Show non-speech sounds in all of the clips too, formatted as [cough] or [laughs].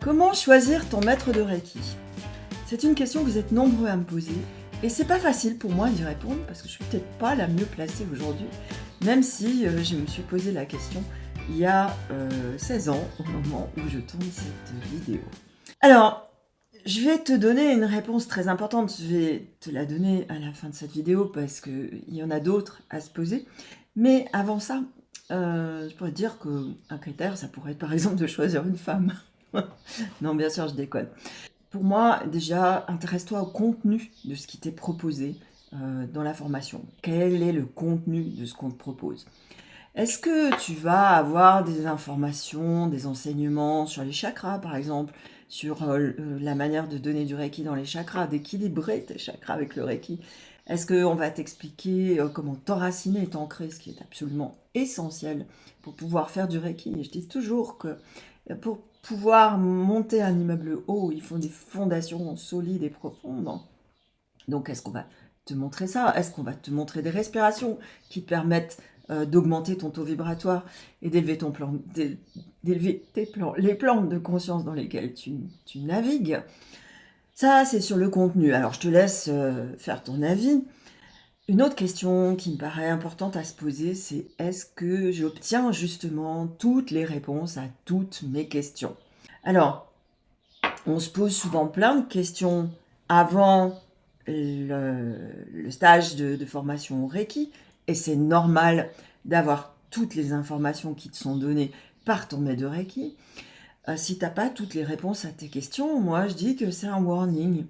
Comment choisir ton maître de Reiki? C'est une question que vous êtes nombreux à me poser et c'est pas facile pour moi d'y répondre parce que je suis peut-être pas la mieux placée aujourd'hui, même si euh, je me suis posé la question il y a 16 euh, ans au moment où je tourne cette vidéo. Alors, je vais te donner une réponse très importante, je vais te la donner à la fin de cette vidéo parce qu'il y en a d'autres à se poser, mais avant ça, euh, je pourrais dire qu'un critère, ça pourrait être par exemple de choisir une femme. [laughs] non, bien sûr, je déconne. Pour moi, déjà, intéresse-toi au contenu de ce qui t'est proposé euh, dans la formation. Quel est le contenu de ce qu'on te propose? Est-ce que tu vas avoir des informations, des enseignements sur les chakras, par exemple, sur euh, la manière de donner du Reiki dans les chakras, d'équilibrer tes chakras avec le Reiki? Est-ce qu'on va t'expliquer euh, comment t'enraciner et t'ancrer, ce qui est absolument essentiel pour pouvoir faire du Reiki? Et je dis toujours que pour pouvoir monter un immeuble haut, il faut des fondations solides et profondes. Donc, est-ce qu'on va te montrer ça? Est-ce qu'on va te montrer des respirations qui te permettent euh, d'augmenter ton taux vibratoire et d'élever ton plan, d'élever tes plans, les plans de conscience dans lesquels tu, navigues? Ça, c'est sur le contenu. Alors, je te laisse euh, faire ton avis. Une autre question qui me paraît importante à se poser, c'est est-ce que j'obtiens justement toutes les réponses à toutes mes questions? Alors, on se pose souvent plein de questions avant le, stage de, formation au Reiki, et c'est normal d'avoir toutes les informations qui te sont données par ton maître Reiki. Euh, si tu n'as pas toutes les réponses à tes questions, moi je dis que c'est un warning.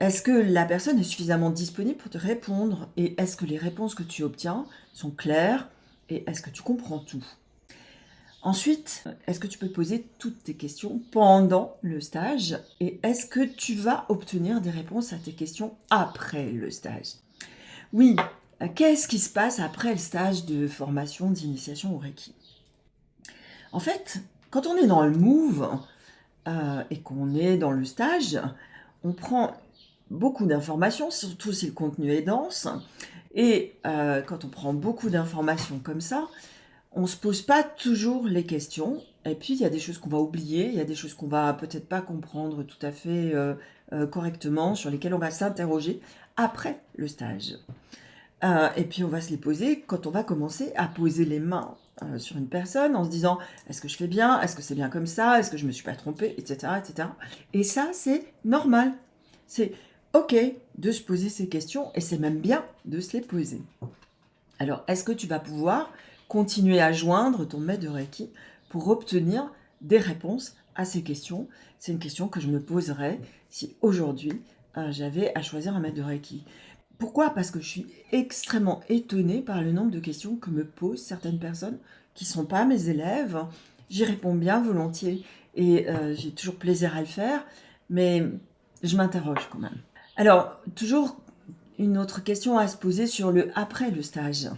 Est-ce que la personne est suffisamment disponible pour te répondre? Et est-ce que les réponses que tu obtiens sont claires? Et est-ce que tu comprends tout? Ensuite, est-ce que tu peux poser toutes tes questions pendant le stage? Et est-ce que tu vas obtenir des réponses à tes questions après le stage? Oui, qu'est-ce qui se passe après le stage de formation d'initiation au Reiki? En fait, quand on est dans le move euh, et qu'on est dans le stage, on prend beaucoup d'informations, surtout si le contenu est dense. Et euh, quand on prend beaucoup d'informations comme ça, on ne se pose pas toujours les questions. Et puis, il y a des choses qu'on va oublier, il y a des choses qu'on va peut-être pas comprendre tout à fait euh, euh, correctement, sur lesquelles on va s'interroger après le stage. et puis, on va se les poser quand on va commencer à poser les mains sur une personne en se disant « Est-ce que je fais bien? Est-ce que c'est bien comme ça? Est-ce que je ne me suis pas trompée? Etc. etc. Et ça, c'est normal. C'est ok de se poser ces questions et c'est même bien de se les poser. Alors, est-ce que tu vas pouvoir continuer à joindre ton maître de Reiki pour obtenir des réponses à ces questions? C'est une question que je me poserais si aujourd'hui euh, j'avais à choisir un maître de Reiki. Pourquoi? Parce que je suis extrêmement étonnée par le nombre de questions que me posent certaines personnes qui ne sont pas mes élèves. J'y réponds bien volontiers et euh, j'ai toujours plaisir à le faire, mais je m'interroge quand même. Alors, toujours une autre question à se poser sur le après le stage.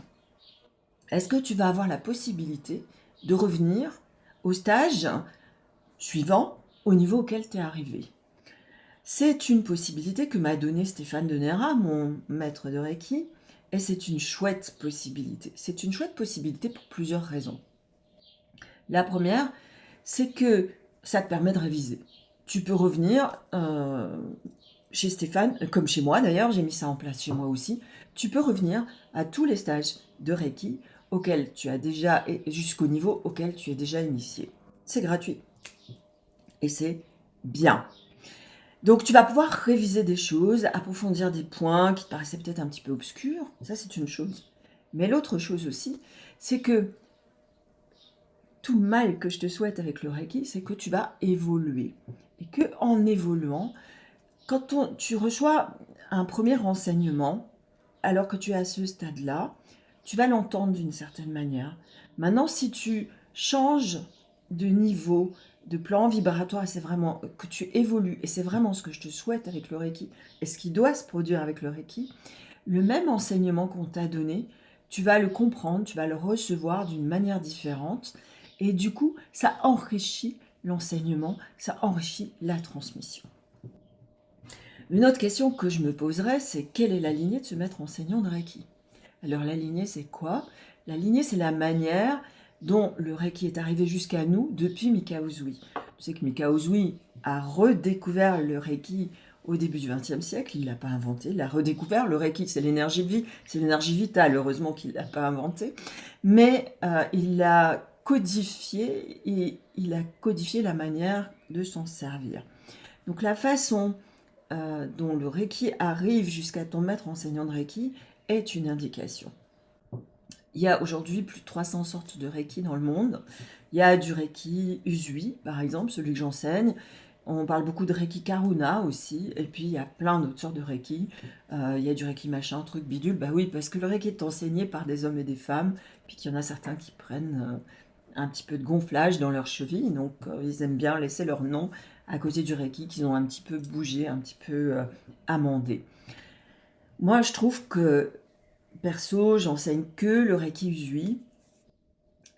Est-ce que tu vas avoir la possibilité de revenir au stage suivant au niveau auquel tu es arrivé? C'est une possibilité que m'a donnée Stéphane de Nera, mon maître de Reiki, et c'est une chouette possibilité. C'est une chouette possibilité pour plusieurs raisons. La première, c'est que ça te permet de réviser. Tu peux revenir euh, chez Stéphane, euh, comme chez moi d'ailleurs, j'ai mis ça en place chez moi aussi, tu peux revenir à tous les stages de Reiki auxquels tu as déjà, jusqu'au niveau auquel tu es déjà initié. C'est gratuit. Et c'est bien. Donc tu vas pouvoir réviser des choses, approfondir des points qui te paraissaient peut-être un petit peu obscurs, ça c'est une chose. Mais l'autre chose aussi, c'est que tout mal que je te souhaite avec le Reiki, c'est que tu vas évoluer. Et que en évoluant, quand tu reçois un premier renseignement, alors que tu es à ce stade-là, tu vas l'entendre d'une certaine manière. Maintenant, si tu changes de niveau, de plan vibratoire, c'est vraiment que tu évolues, et c'est vraiment ce que je te souhaite avec le Reiki, et ce qui doit se produire avec le Reiki, le même enseignement qu'on t'a donné, tu vas le comprendre, tu vas le recevoir d'une manière différente, et du coup, ça enrichit l'enseignement, ça enrichit la transmission. Une autre question que je me poserais, c'est quelle est la lignée de ce maître enseignant de Reiki? Alors la lignée, c'est quoi? La lignée, c'est la manière dont le Reiki est arrivé jusqu'à nous depuis Mikao Tu sais que Mikao Zui a redécouvert le Reiki au début du XXe siècle, il ne l'a pas inventé, il l'a redécouvert. Le Reiki, c'est l'énergie de vie, c'est l'énergie vitale, heureusement qu'il ne l'a pas inventé. Mais euh, il l'a codifié et il a codifié la manière de s'en servir. Donc la façon euh, dont le Reiki arrive jusqu'à ton maître enseignant de Reiki est une indication. Il y a aujourd'hui plus de 300 sortes de Reiki dans le monde. Il y a du Reiki Usui, par exemple, celui que j'enseigne. On parle beaucoup de Reiki Karuna aussi, et puis il y a plein d'autres sortes de Reiki. Euh, il y a du Reiki machin, truc bidule. Bah oui, parce que le Reiki est enseigné par des hommes et des femmes, puis qu'il y en a certains qui prennent euh, un petit peu de gonflage dans leurs chevilles, donc ils aiment bien laisser leur nom à côté du Reiki qu'ils ont un petit peu bougé, un petit peu amendé. Moi, je trouve que, perso, j'enseigne que le Reiki Usui.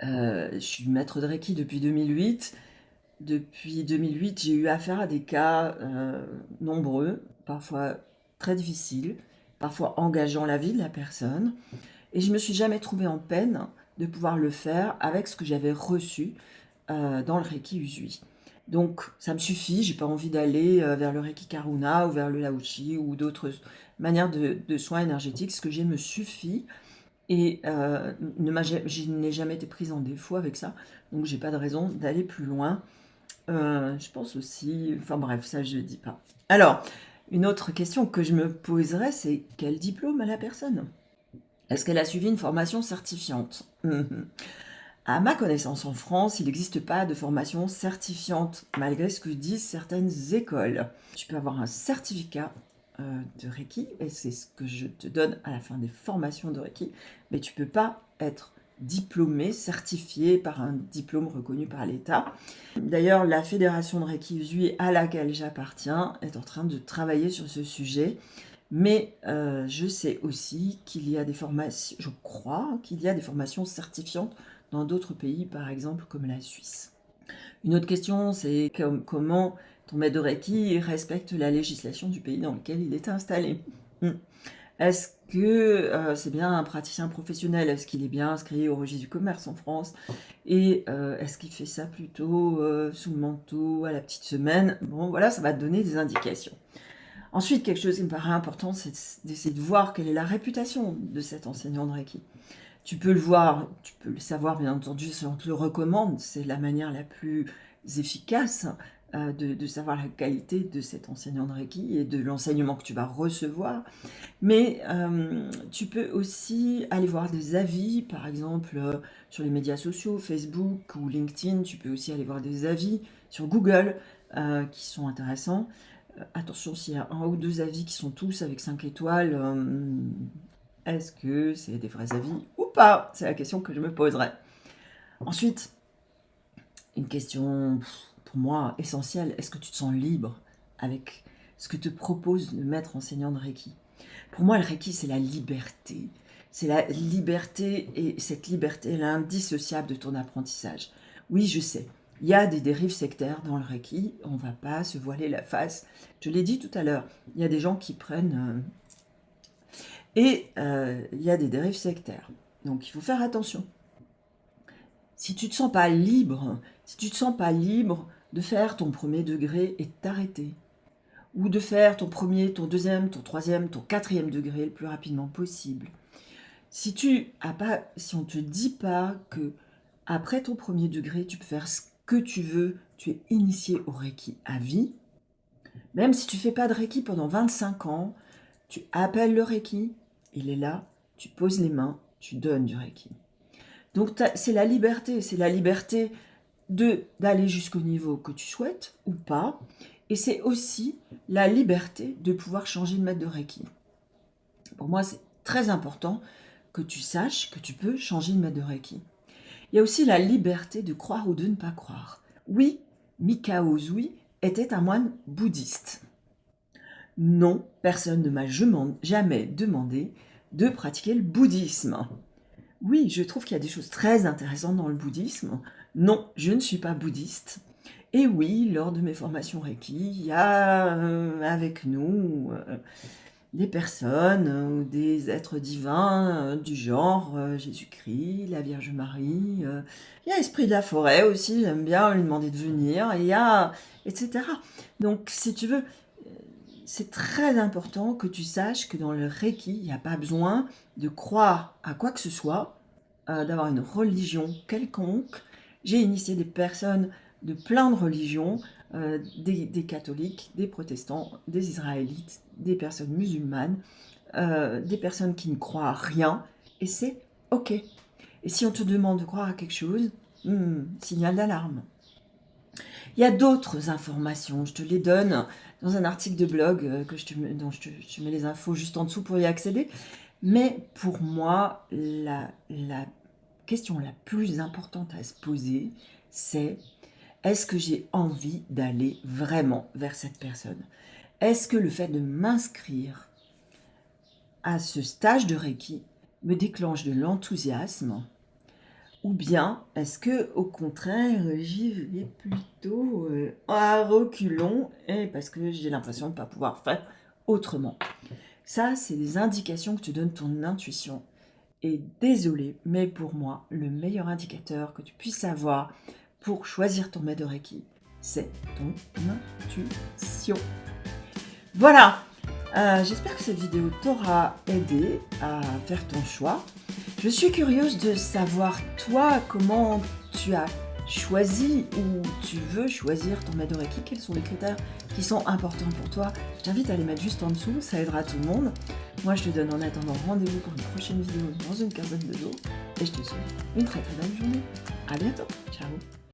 je suis maître de Reiki depuis 2008. Depuis 2008, j'ai eu affaire à des cas euh, nombreux, parfois très difficiles, parfois engageant la vie de la personne. Et je me suis jamais trouvée en peine de pouvoir le faire avec ce que j'avais reçu euh, dans le Reiki Usui. Donc ça me suffit, j'ai pas envie d'aller euh, vers le Reiki Karuna ou vers le Lauchi ou d'autres manières de, soins énergétiques. Ce que j'ai me suffit et je n'ai jamais été prise en défaut avec ça. Donc j'ai pas de raison d'aller plus loin. Euh, je pense aussi... Enfin bref, ça je ne dis pas. Alors, une autre question que je me poserais, c'est quel diplôme a la personne? Est-ce qu'elle a suivi une formation certifiante? [laughs] À ma connaissance, en France, il n'existe pas de formation certifiante, malgré ce que disent certaines écoles. Tu peux avoir un certificat euh, de Reiki, et c'est ce que je te donne à la fin des formations de Reiki, mais tu ne peux pas être diplômé, certifié par un diplôme reconnu par l'État. D'ailleurs, la fédération de Reiki Usui à laquelle j'appartiens est en train de travailler sur ce sujet. Mais euh, je sais aussi qu'il y a des formations, je crois qu'il y a des formations certifiantes dans d'autres pays, par exemple comme la Suisse. Une autre question, c'est comment ton Reiki respecte la législation du pays dans lequel il est installé. Hmm. Est-ce que euh, c'est bien un praticien professionnel? Est-ce qu'il est bien inscrit au registre du commerce en France? Et euh, est-ce qu'il fait ça plutôt euh, sous le manteau, à la petite semaine? Bon, voilà, ça va te donner des indications. Ensuite, quelque chose qui me paraît important, c'est d'essayer de voir quelle est la réputation de cet enseignant de Reiki. Tu peux le voir, tu peux le savoir, bien entendu, si on te le recommande, c'est la manière la plus efficace euh, de, savoir la qualité de cet enseignant de Reiki et de l'enseignement que tu vas recevoir. Mais euh, tu peux aussi aller voir des avis, par exemple euh, sur les médias sociaux, Facebook ou LinkedIn. Tu peux aussi aller voir des avis sur Google qui sont intéressants. attention, s'il y a un ou deux avis qui sont tous avec 5 étoiles, est-ce que c'est des vrais avis pas C'est la question que je me poserai. Ensuite, une question pour moi, essentiel. Est-ce que tu te sens libre avec ce que te propose le maître enseignant de Reiki? Pour moi, le Reiki, c'est la liberté. C'est la liberté, et cette liberté, est indissociable de ton apprentissage. Oui, je sais, il y a des dérives sectaires dans le Reiki, on ne va pas se voiler la face. Je l'ai dit tout à l'heure, il y a des gens qui prennent... Euh, et euh, il y a des dérives sectaires. Donc il faut faire attention. Si tu ne te sens pas libre, si tu te sens pas libre de faire ton premier degré et t'arrêter. Ou de faire ton premier, ton deuxième, ton troisième, ton quatrième degré le plus rapidement possible. Si tu as pas, si on te dit pas que après ton premier degré, tu peux faire ce que tu veux, tu es initié au Reiki à vie, même si tu fais pas de Reiki pendant 25 ans, tu appelles le Reiki, il est là, tu poses les mains, tu donnes du Reiki. Donc c'est la liberté, c'est la liberté d'aller jusqu'au niveau que tu souhaites ou pas. Et c'est aussi la liberté de pouvoir changer de maître de Reiki. Pour moi, c'est très important que tu saches que tu peux changer de maître de Reiki. Il y a aussi la liberté de croire ou de ne pas croire. Oui, Mikao Zui était un moine bouddhiste. Non, personne ne m'a jamais demandé de pratiquer le bouddhisme. Oui, je trouve qu'il y a des choses très intéressantes dans le bouddhisme. Non, je ne suis pas bouddhiste. Et oui, lors de mes formations Reiki, il y a euh, avec nous euh, des personnes ou des êtres divins du genre Jésus-Christ, la Vierge Marie, il y a l'esprit de la forêt aussi, j'aime bien lui demander de venir, il y a... etc. Donc si tu veux, c'est très important que tu saches que dans le Reiki, il n'y a pas besoin de croire à quoi que ce soit, euh, d'avoir une religion quelconque. J'ai initié des personnes de plein de religions, euh, des, catholiques, des protestants, des israélites, des personnes musulmanes, euh, des personnes qui ne croient à rien, et c'est ok. Et si on te demande de croire à quelque chose, hmm, signal d'alarme. Il y a d'autres informations, je te les donne dans un article de blog euh, que je dont je te, mets les infos juste en dessous pour y accéder. Mais pour moi, la, la question la plus importante à se poser, c'est est-ce que j'ai envie d'aller vraiment vers cette personne? Est-ce que le fait de m'inscrire à ce stage de Reiki me déclenche de l'enthousiasme? Ou bien, est-ce que au contraire, j'y vais plutôt euh, à reculons et parce que j'ai l'impression de ne pas pouvoir faire autrement Ça, c'est des indications que tu donnes ton intuition. Et désolé, mais pour moi, le meilleur indicateur que tu puisses avoir pour choisir ton maître de Reiki, c'est ton intuition. Voilà, euh, j'espère que cette vidéo t'aura aidé à faire ton choix. Je suis curieuse de savoir, toi, comment tu as choisi ou tu veux choisir ton Reiki, quels sont les critères qui sont importants pour toi? Je t'invite à les mettre juste en dessous, ça aidera tout le monde. Moi, je te donne en attendant rendez-vous pour une prochaine vidéo dans une quinzaine de jours et je te souhaite une très très belle journée. À bientôt, ciao